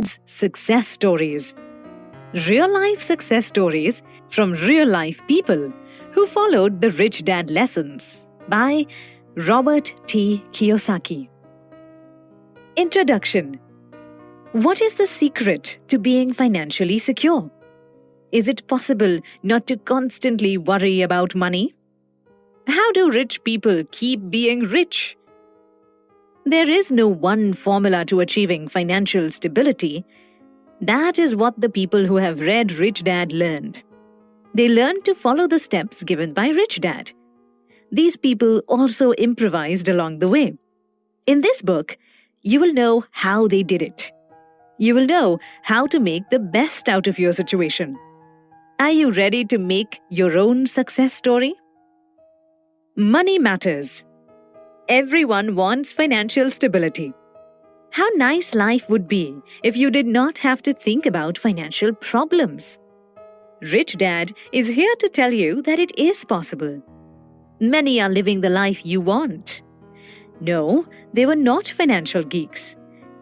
Success Stories. Real life success stories from real life people who followed the Rich Dad lessons by Robert T. Kiyosaki. Introduction What is the secret to being financially secure? Is it possible not to constantly worry about money? How do rich people keep being rich? There is no one formula to achieving financial stability. That is what the people who have read Rich Dad learned. They learned to follow the steps given by Rich Dad. These people also improvised along the way. In this book, you will know how they did it. You will know how to make the best out of your situation. Are you ready to make your own success story? Money matters. Everyone wants financial stability. How nice life would be if you did not have to think about financial problems. Rich Dad is here to tell you that it is possible. Many are living the life you want. No, they were not financial geeks.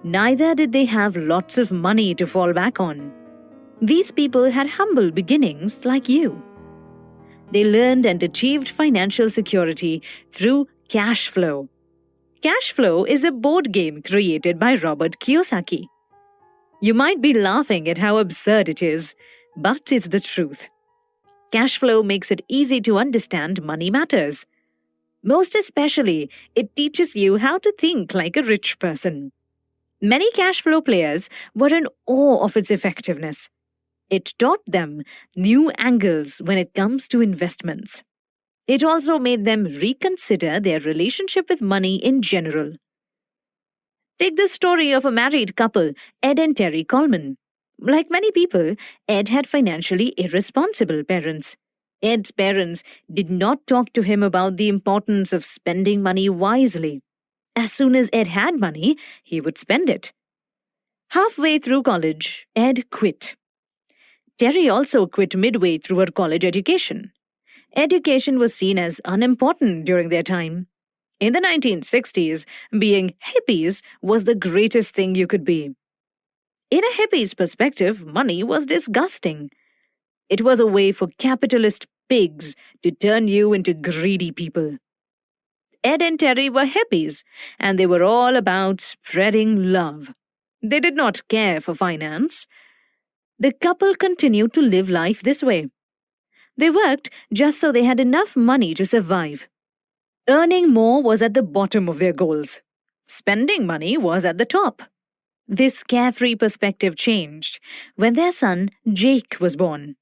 Neither did they have lots of money to fall back on. These people had humble beginnings like you. They learned and achieved financial security through Cash Flow. Cash Flow is a board game created by Robert Kiyosaki. You might be laughing at how absurd it is, but it's the truth. Cash flow makes it easy to understand money matters. Most especially, it teaches you how to think like a rich person. Many cash flow players were in awe of its effectiveness. It taught them new angles when it comes to investments. It also made them reconsider their relationship with money in general. Take the story of a married couple, Ed and Terry Coleman. Like many people, Ed had financially irresponsible parents. Ed's parents did not talk to him about the importance of spending money wisely. As soon as Ed had money, he would spend it. Halfway through college, Ed quit. Terry also quit midway through her college education education was seen as unimportant during their time. In the 1960s, being hippies was the greatest thing you could be. In a hippie's perspective, money was disgusting. It was a way for capitalist pigs to turn you into greedy people. Ed and Terry were hippies, and they were all about spreading love. They did not care for finance. The couple continued to live life this way. They worked just so they had enough money to survive. Earning more was at the bottom of their goals. Spending money was at the top. This carefree perspective changed when their son, Jake, was born.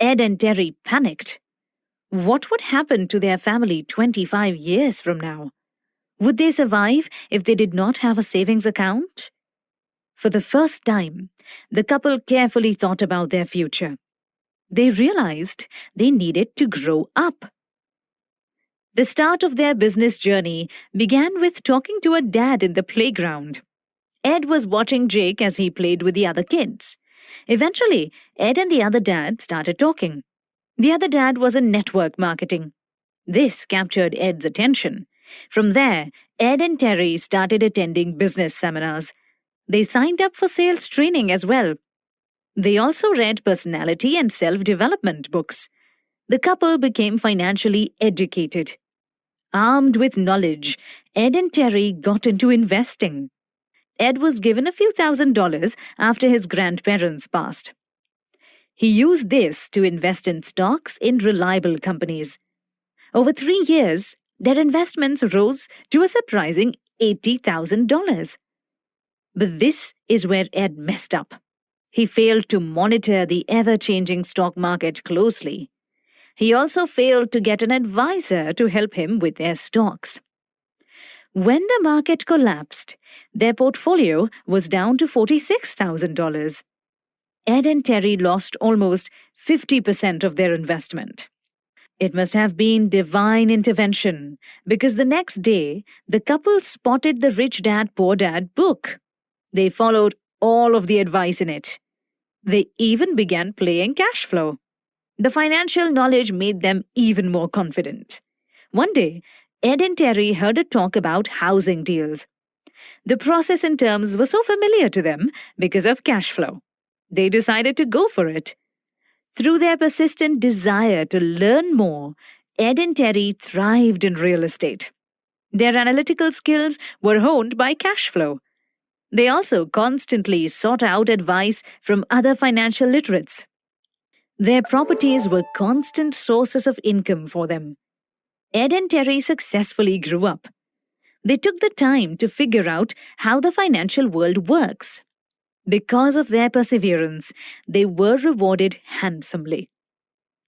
Ed and Terry panicked. What would happen to their family 25 years from now? Would they survive if they did not have a savings account? For the first time, the couple carefully thought about their future they realized they needed to grow up. The start of their business journey began with talking to a dad in the playground. Ed was watching Jake as he played with the other kids. Eventually, Ed and the other dad started talking. The other dad was in network marketing. This captured Ed's attention. From there, Ed and Terry started attending business seminars. They signed up for sales training as well they also read personality and self development books. The couple became financially educated. Armed with knowledge, Ed and Terry got into investing. Ed was given a few thousand dollars after his grandparents passed. He used this to invest in stocks in reliable companies. Over three years, their investments rose to a surprising $80,000. But this is where Ed messed up. He failed to monitor the ever changing stock market closely. He also failed to get an advisor to help him with their stocks. When the market collapsed, their portfolio was down to $46,000. Ed and Terry lost almost 50% of their investment. It must have been divine intervention because the next day, the couple spotted the Rich Dad Poor Dad book. They followed all of the advice in it. They even began playing cash flow. The financial knowledge made them even more confident. One day, Ed and Terry heard a talk about housing deals. The process and terms were so familiar to them because of cash flow. They decided to go for it. Through their persistent desire to learn more, Ed and Terry thrived in real estate. Their analytical skills were honed by cash flow. They also constantly sought out advice from other financial literates. Their properties were constant sources of income for them. Ed and Terry successfully grew up. They took the time to figure out how the financial world works. Because of their perseverance, they were rewarded handsomely.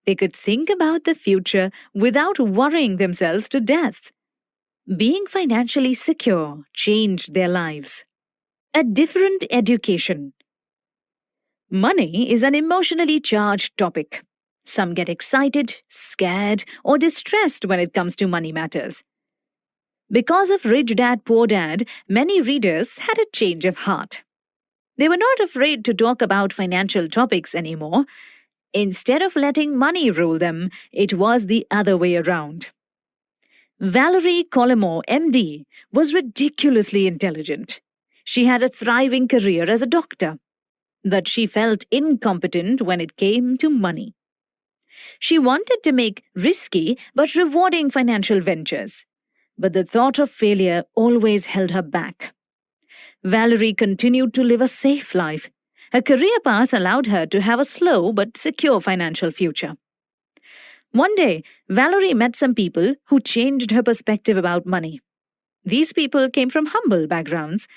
They could think about the future without worrying themselves to death. Being financially secure changed their lives. A different education. Money is an emotionally charged topic. Some get excited, scared, or distressed when it comes to money matters. Because of Rich Dad Poor Dad, many readers had a change of heart. They were not afraid to talk about financial topics anymore. Instead of letting money rule them, it was the other way around. Valerie Collymore, MD, was ridiculously intelligent. She had a thriving career as a doctor, but she felt incompetent when it came to money. She wanted to make risky but rewarding financial ventures, but the thought of failure always held her back. Valerie continued to live a safe life. Her career path allowed her to have a slow but secure financial future. One day, Valerie met some people who changed her perspective about money. These people came from humble backgrounds,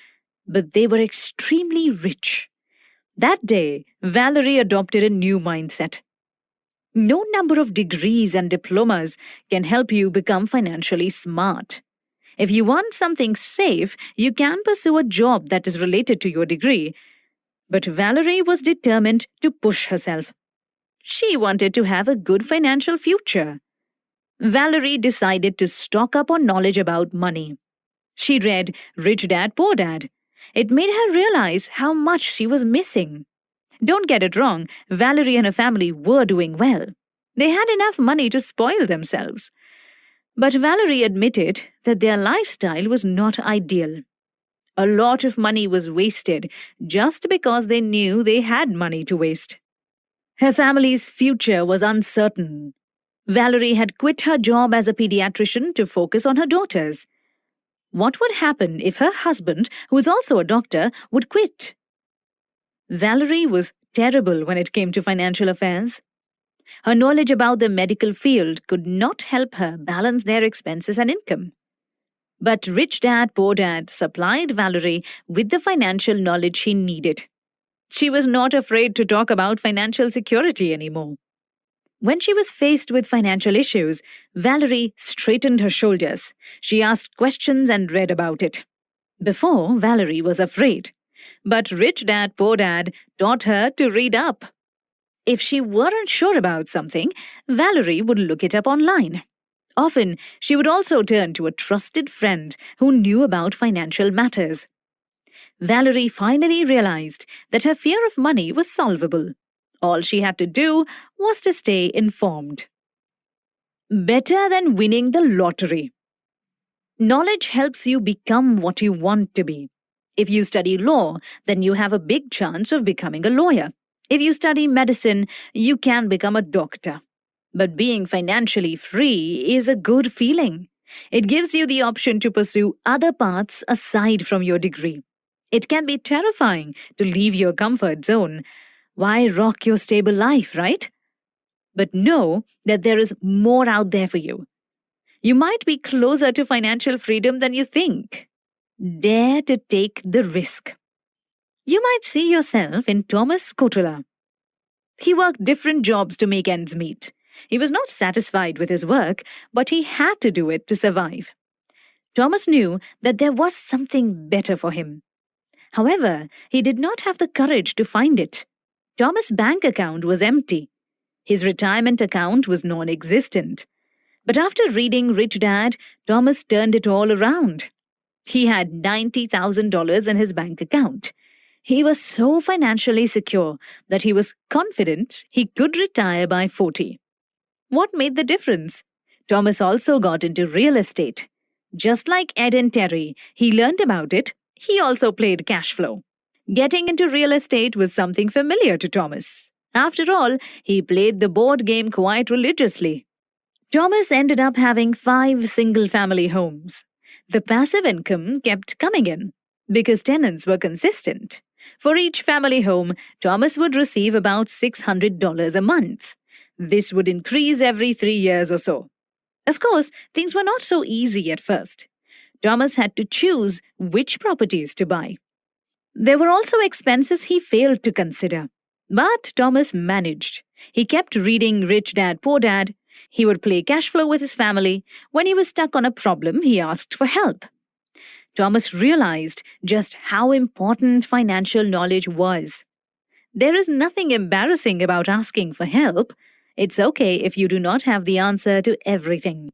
but they were extremely rich. That day, Valerie adopted a new mindset. No number of degrees and diplomas can help you become financially smart. If you want something safe, you can pursue a job that is related to your degree. But Valerie was determined to push herself. She wanted to have a good financial future. Valerie decided to stock up on knowledge about money. She read Rich Dad Poor Dad. It made her realize how much she was missing. Don't get it wrong, Valerie and her family were doing well. They had enough money to spoil themselves. But Valerie admitted that their lifestyle was not ideal. A lot of money was wasted just because they knew they had money to waste. Her family's future was uncertain. Valerie had quit her job as a pediatrician to focus on her daughters. What would happen if her husband, who was also a doctor, would quit? Valerie was terrible when it came to financial affairs. Her knowledge about the medical field could not help her balance their expenses and income. But Rich Dad Poor Dad supplied Valerie with the financial knowledge she needed. She was not afraid to talk about financial security anymore. When she was faced with financial issues, Valerie straightened her shoulders. She asked questions and read about it. Before, Valerie was afraid. But Rich Dad Poor Dad taught her to read up. If she weren't sure about something, Valerie would look it up online. Often, she would also turn to a trusted friend who knew about financial matters. Valerie finally realized that her fear of money was solvable. All she had to do was to stay informed. Better than winning the lottery. Knowledge helps you become what you want to be. If you study law, then you have a big chance of becoming a lawyer. If you study medicine, you can become a doctor. But being financially free is a good feeling. It gives you the option to pursue other paths aside from your degree. It can be terrifying to leave your comfort zone. Why rock your stable life, right? But know that there is more out there for you. You might be closer to financial freedom than you think. Dare to take the risk. You might see yourself in Thomas Kotula. He worked different jobs to make ends meet. He was not satisfied with his work, but he had to do it to survive. Thomas knew that there was something better for him. However, he did not have the courage to find it. Thomas' bank account was empty. His retirement account was non existent. But after reading Rich Dad, Thomas turned it all around. He had $90,000 in his bank account. He was so financially secure that he was confident he could retire by 40. What made the difference? Thomas also got into real estate. Just like Ed and Terry, he learned about it He also played cash flow. Getting into real estate was something familiar to Thomas. After all, he played the board game quite religiously. Thomas ended up having five single family homes. The passive income kept coming in because tenants were consistent. For each family home, Thomas would receive about $600 a month. This would increase every three years or so. Of course, things were not so easy at first. Thomas had to choose which properties to buy. There were also expenses he failed to consider. But Thomas managed. He kept reading Rich Dad Poor Dad. He would play cash flow with his family. When he was stuck on a problem, he asked for help. Thomas realized just how important financial knowledge was. There is nothing embarrassing about asking for help. It's okay if you do not have the answer to everything.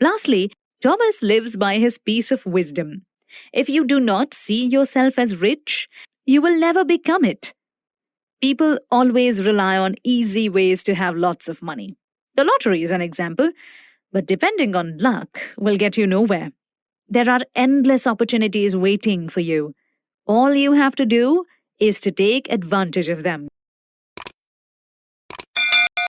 Lastly, Thomas lives by his piece of wisdom. If you do not see yourself as rich, you will never become it. People always rely on easy ways to have lots of money. The lottery is an example, but depending on luck will get you nowhere. There are endless opportunities waiting for you. All you have to do is to take advantage of them.